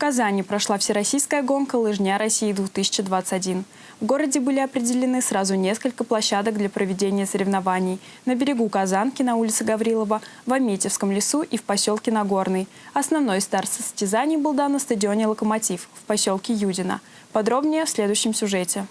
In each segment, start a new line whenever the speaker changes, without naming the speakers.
Казани прошла всероссийская гонка «Лыжня России-2021». В городе были определены сразу несколько площадок для проведения соревнований. На берегу Казанки, на улице Гаврилова, в Аметьевском лесу и в поселке Нагорный. Основной старт состязаний был дан на стадионе «Локомотив» в поселке Юдино. Подробнее в следующем сюжете.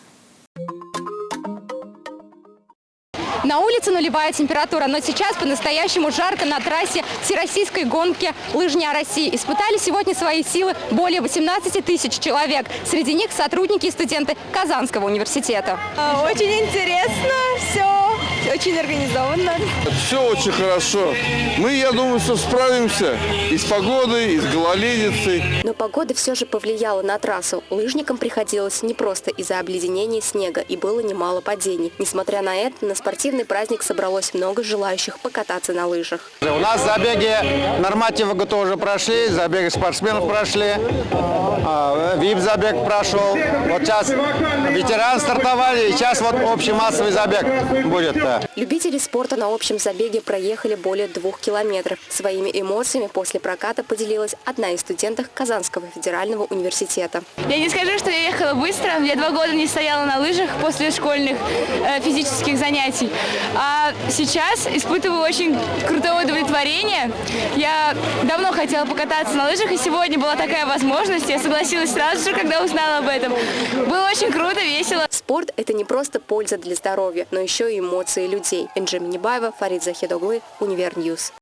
На улице нулевая температура, но сейчас по-настоящему жарко на трассе всероссийской гонки «Лыжня России». Испытали сегодня свои силы более 18 тысяч человек. Среди них сотрудники и студенты Казанского университета.
А, Очень интересно, очень организованно.
Все очень хорошо. Мы, я думаю, что справимся и с погодой, и с гололедицей.
Но погода все же повлияла на трассу. Лыжникам приходилось не просто из-за обледенения снега, и было немало падений. Несмотря на это, на спортивный праздник собралось много желающих покататься на лыжах.
У нас забеги нормативы ГТО уже прошли, забеги спортсменов прошли, а, ВИП-забег прошел. Вот сейчас ветеран стартовали, и сейчас вот общий массовый забег будет. Да.
Любители спорта на общем забеге проехали более двух километров. Своими эмоциями после проката поделилась одна из студенток Казанского федерального университета.
Я не скажу, что я ехала быстро. Я два года не стояла на лыжах после школьных э, физических занятий. А сейчас испытываю очень крутое удовлетворение. Я давно хотела покататься на лыжах, и сегодня была такая возможность. Я согласилась сразу же, когда узнала об этом. Было очень круто, весело.
Спорт – это не просто польза для здоровья, но еще и эмоции людей. Энджи Минибаева, Фарид Захидоглы, Универньюз.